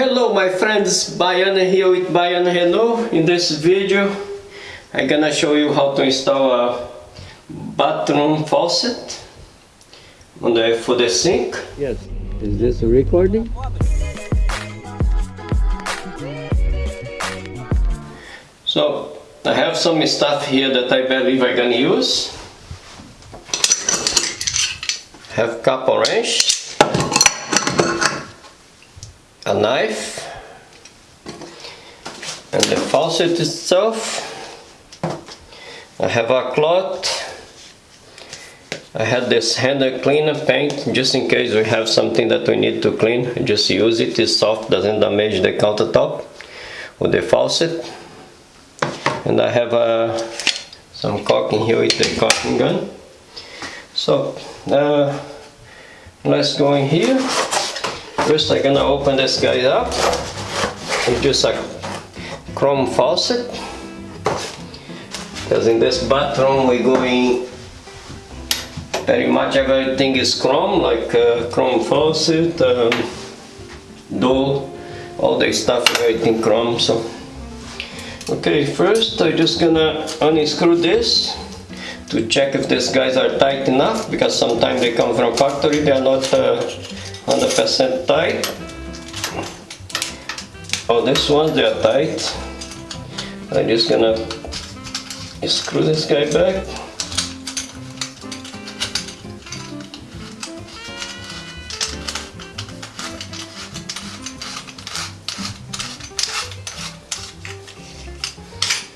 Hello my friends, Baiana here with Baiana Renault. In this video I'm gonna show you how to install a bathroom faucet on the, for the sink. Yes. Is this a recording? So I have some stuff here that I believe I'm gonna use. Have couple wrench, a knife, and the faucet itself. I have a cloth. I had this handle cleaner paint just in case we have something that we need to clean. Just use it. It's soft, doesn't damage the countertop with the faucet and I have uh, some caulking here with the caulking gun so uh, let's go in here first I'm gonna open this guy up. It's just a chrome faucet. Because in this bathroom we're going very much everything is chrome like uh, chrome faucet um, door all the stuff everything chrome so. Okay, first I'm just gonna unscrew this to check if these guys are tight enough because sometimes they come from factory, they are not 100% uh, tight. Oh, this one they are tight. I'm just gonna screw this guy back.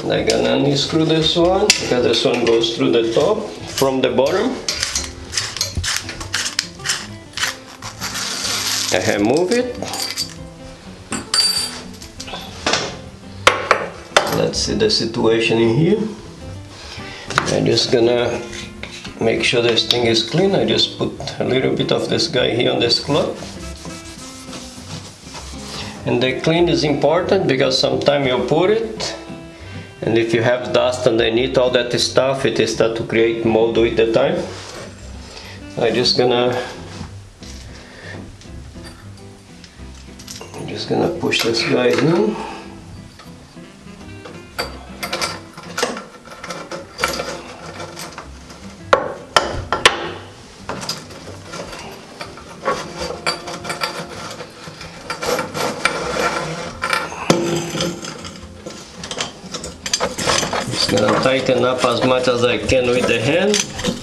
And I'm gonna unscrew this one because this one goes through the top from the bottom I move it. Let's see the situation in here. I'm just gonna make sure this thing is clean. I just put a little bit of this guy here on this cloth. And the clean is important because sometimes you put it and if you have dust underneath all that stuff it is start to create mold with the time. I'm just gonna just gonna push this guy in. Just gonna tighten up as much as I can with the hand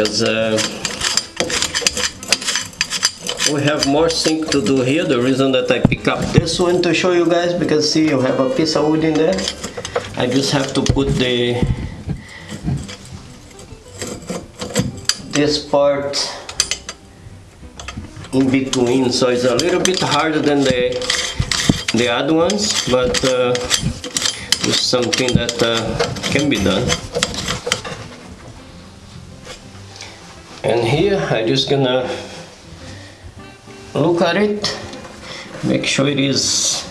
because uh, we have more sink to do here. The reason that I pick up this one to show you guys because see you have a piece of wood in there. I just have to put the this part in between. So it's a little bit harder than the the other ones but uh, it's something that uh, can be done and here I'm just gonna look at it make sure it is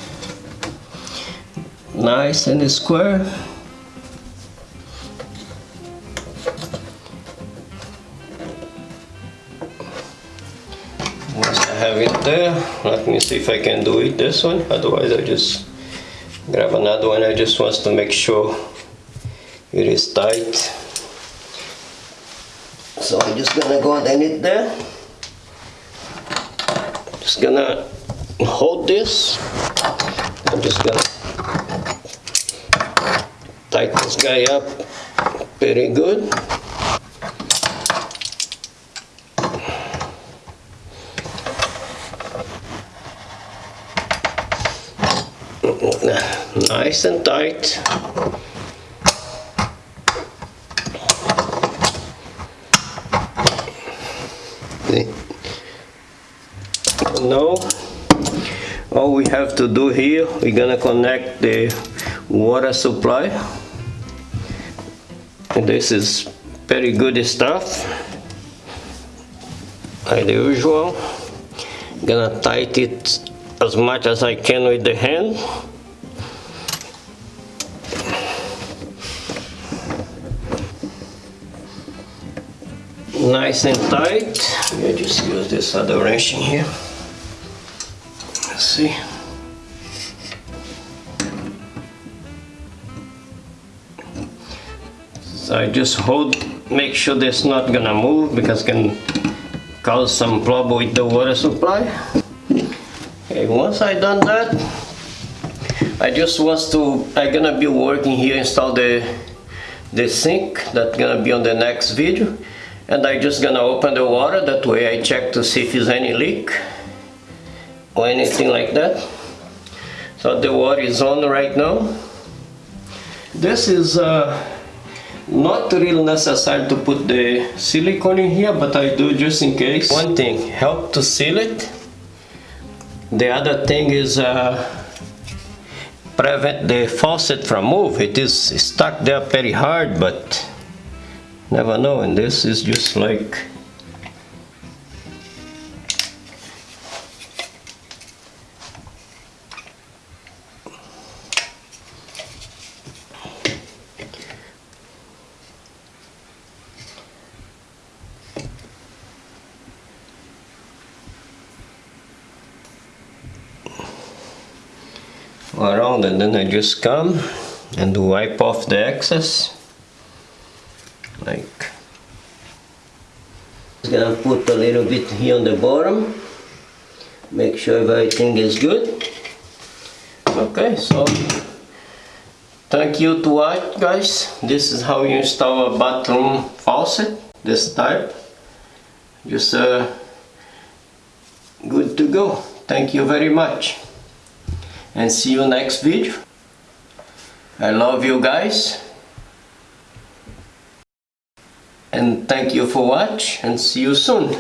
nice and square. Once I have it there let me see if I can do it this one. Otherwise I just grab another one. I just want to make sure it is tight so I'm just gonna go underneath there. Just gonna hold this. I'm just gonna tighten this guy up very good. Nice and tight now all we have to do here we're gonna connect the water supply. And this is very good stuff. Like the usual. Gonna tighten it as much as I can with the hand. Nice and tight. I just use this other wrench in here. Let's see. So I just hold, make sure this not gonna move because can cause some problem with the water supply. Okay, once I done that, I just was to, I gonna be working here, install the, the sink, that gonna be on the next video. And I just gonna open the water, that way I check to see if there's any leak or anything like that. So the water is on right now. This is uh, not really necessary to put the silicone in here, but I do just in case. One thing, help to seal it. The other thing is uh, prevent the faucet from move. It is stuck there very hard, but never know. And this is just like around and then I just come and wipe off the excess. Like just gonna put a little bit here on the bottom. Make sure everything is good. Okay so thank you to watch guys. This is how you install a bathroom faucet this type. Just uh, good to go. Thank you very much and see you next video. I love you guys. And thank you for watch and see you soon.